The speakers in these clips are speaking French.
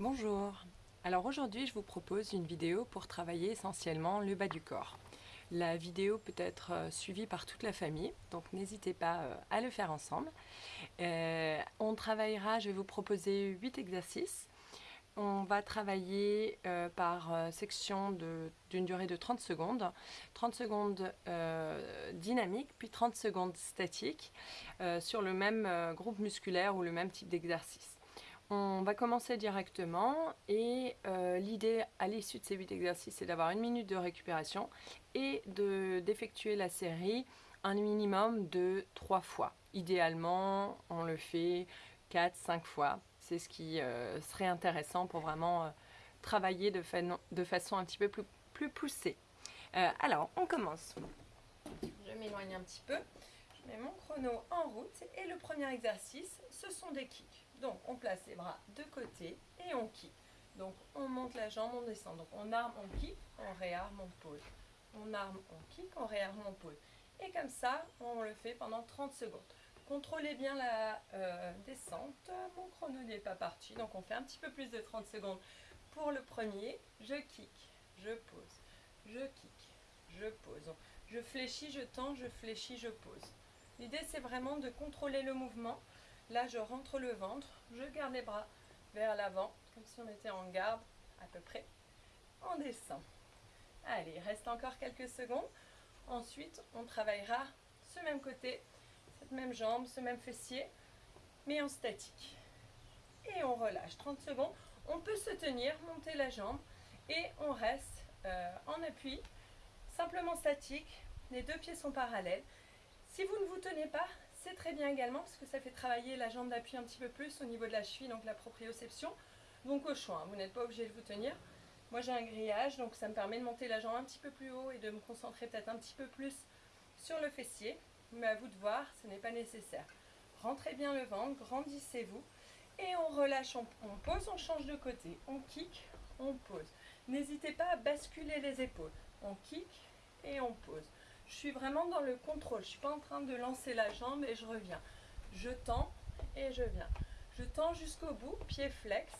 Bonjour Alors aujourd'hui je vous propose une vidéo pour travailler essentiellement le bas du corps. La vidéo peut être euh, suivie par toute la famille, donc n'hésitez pas euh, à le faire ensemble. Euh, on travaillera, je vais vous proposer 8 exercices. On va travailler par section d'une durée de 30 secondes. 30 secondes dynamiques, puis 30 secondes statiques sur le même groupe musculaire ou le même type d'exercice. On va commencer directement et euh, l'idée à l'issue de ces 8 exercices c'est d'avoir une minute de récupération et d'effectuer la série un minimum de 3 fois. Idéalement on le fait 4-5 fois, c'est ce qui euh, serait intéressant pour vraiment euh, travailler de, façon un petit peu plus poussée. alors on commence. Je m'éloigne un petit peu, je mets mon chrono en route et le premier exercice ce sont des kicks. Donc, on place les bras de côté et on kick. Donc, on monte la jambe, on descend. Donc, on arme, on kick, on réarme, on pose. On arme, on kick, on réarme, on pose. Et comme ça, on le fait pendant 30 secondes. Contrôlez bien la euh, descente. Mon chrono n'est pas parti, donc on fait un petit peu plus de 30 secondes. Pour le premier, je kick, je pose, je kick, je pose. Je fléchis, je tends, je fléchis, je pose. L'idée, c'est vraiment de contrôler le mouvement Là, je rentre le ventre, je garde les bras vers l'avant, comme si on était en garde, à peu près. On descend. Allez, il reste encore quelques secondes. Ensuite, on travaillera ce même côté, cette même jambe, ce même fessier, mais en statique. Et on relâche 30 secondes. On peut se tenir, monter la jambe, et on reste euh, en appui, simplement statique. Les deux pieds sont parallèles. Si vous ne vous tenez pas, c'est très bien également parce que ça fait travailler la jambe d'appui un petit peu plus au niveau de la cheville, donc la proprioception. Donc au choix, hein, vous n'êtes pas obligé de vous tenir. Moi j'ai un grillage, donc ça me permet de monter la jambe un petit peu plus haut et de me concentrer peut-être un petit peu plus sur le fessier. Mais à vous de voir, ce n'est pas nécessaire. Rentrez bien le ventre, grandissez-vous. Et on relâche, on, on pose, on change de côté. On kick, on pose. N'hésitez pas à basculer les épaules. On kick et on pose. Je suis vraiment dans le contrôle. Je ne suis pas en train de lancer la jambe et je reviens. Je tends et je viens. Je tends jusqu'au bout, pied flex.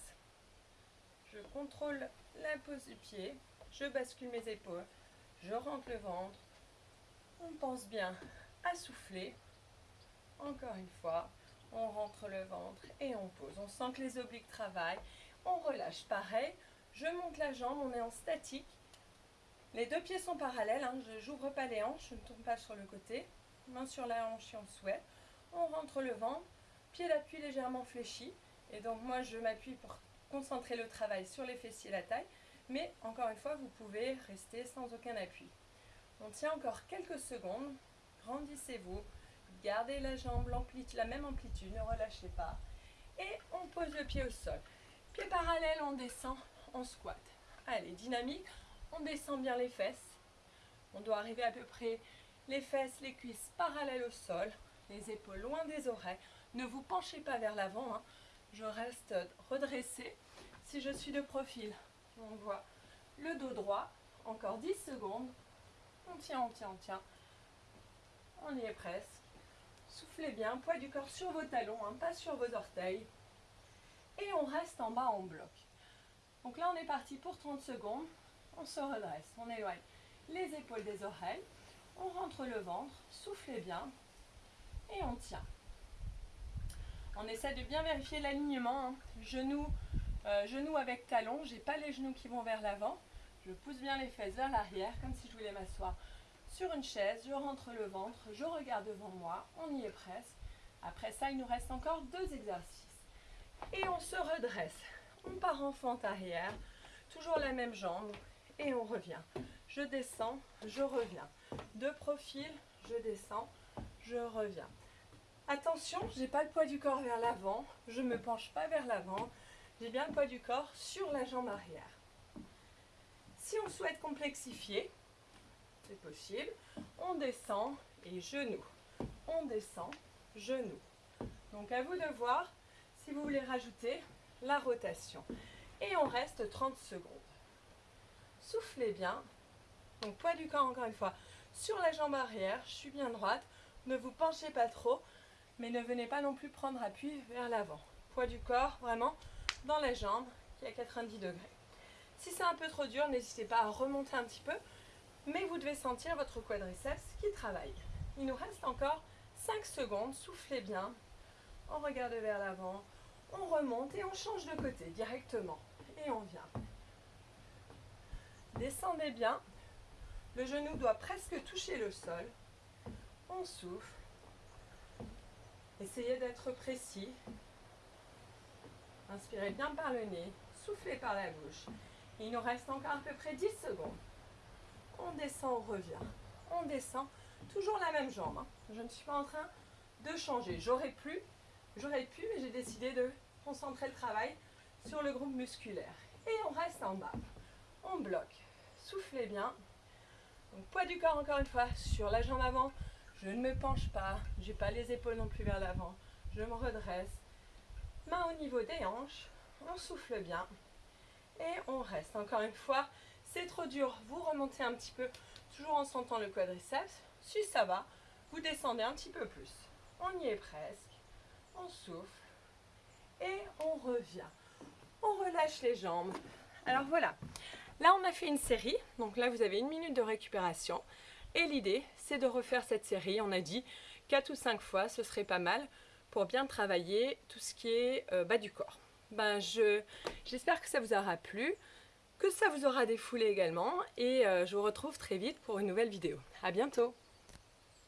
Je contrôle la pose du pied. Je bascule mes épaules. Je rentre le ventre. On pense bien à souffler. Encore une fois, on rentre le ventre et on pose. On sent que les obliques travaillent. On relâche pareil. Je monte la jambe, on est en statique. Les deux pieds sont parallèles, hein. je n'ouvre pas les hanches, je ne tourne pas sur le côté. Main sur la hanche si on souhaite. On rentre le ventre, pied d'appui légèrement fléchi. Et donc moi je m'appuie pour concentrer le travail sur les fessiers et la taille. Mais encore une fois, vous pouvez rester sans aucun appui. On tient encore quelques secondes. Grandissez-vous. Gardez la jambe, la même amplitude, ne relâchez pas. Et on pose le pied au sol. Pied parallèle, on descend, on squat. Allez, dynamique. On descend bien les fesses. On doit arriver à peu près les fesses, les cuisses parallèles au sol, les épaules loin des oreilles. Ne vous penchez pas vers l'avant. Hein. Je reste redressée. Si je suis de profil, on voit le dos droit. Encore 10 secondes. On tient, on tient, on tient. On y est presque. Soufflez bien, poids du corps sur vos talons, hein, pas sur vos orteils. Et on reste en bas en bloc. Donc là, on est parti pour 30 secondes on se redresse, on éloigne les épaules des oreilles, on rentre le ventre, soufflez bien et on tient. On essaie de bien vérifier l'alignement, hein. genoux, euh, genoux avec talons, pas les genoux qui vont vers l'avant, je pousse bien les fesses vers l'arrière comme si je voulais m'asseoir sur une chaise, je rentre le ventre, je regarde devant moi, on y est presque. Après ça, il nous reste encore deux exercices. Et on se redresse. On part en fente arrière, toujours la même jambe, et on revient. Je descends, je reviens. De profil, je descends, je reviens. Attention, j'ai pas le poids du corps vers l'avant, je me penche pas vers l'avant, j'ai bien le poids du corps sur la jambe arrière. Si on souhaite complexifier, c'est possible, on descend et genou. On descend, genou. Donc à vous de voir si vous voulez rajouter la rotation. Et on reste 30 secondes soufflez bien. Donc poids du corps encore une fois sur la jambe arrière, je suis bien droite. Ne vous penchez pas trop, mais ne venez pas non plus prendre appui vers l'avant. Poids du corps vraiment dans la jambe qui est à 90 degrés. Si c'est un peu trop dur, n'hésitez pas à remonter un petit peu, mais vous devez sentir votre quadriceps qui travaille. Il nous reste encore 5 secondes, soufflez bien, on regarde vers l'avant, on remonte et on change de côté directement. Et on vient. Descendez bien, le genou doit presque toucher le sol. On souffle. Essayez d'être précis. Inspirez bien par le nez, soufflez par la bouche. Il nous reste encore à peu près 10 secondes. On descend, on revient. On descend, toujours la même jambe. Hein. Je ne suis pas en train de changer. J'aurais pu, j'aurais pu, mais j'ai décidé de concentrer le travail sur le groupe musculaire. Et on reste en bas. On bloque. Soufflez bien. Donc, poids du corps encore une fois sur la jambe avant. Je ne me penche pas. Je n'ai pas les épaules non plus vers l'avant. Je me redresse. Main au niveau des hanches. On souffle bien. Et on reste. Encore une fois, c'est trop dur. Vous remontez un petit peu, toujours en sentant le quadriceps. Si ça va, vous descendez un petit peu plus. On y est presque. On souffle. Et on revient. On relâche les jambes. Alors voilà. Là, on a fait une série. Donc là, vous avez une minute de récupération. Et l'idée, c'est de refaire cette série. On a dit 4 ou 5 fois, ce serait pas mal pour bien travailler tout ce qui est euh, bas du corps. Ben, J'espère que ça vous aura plu, que ça vous aura défoulé également. Et euh, je vous retrouve très vite pour une nouvelle vidéo. A bientôt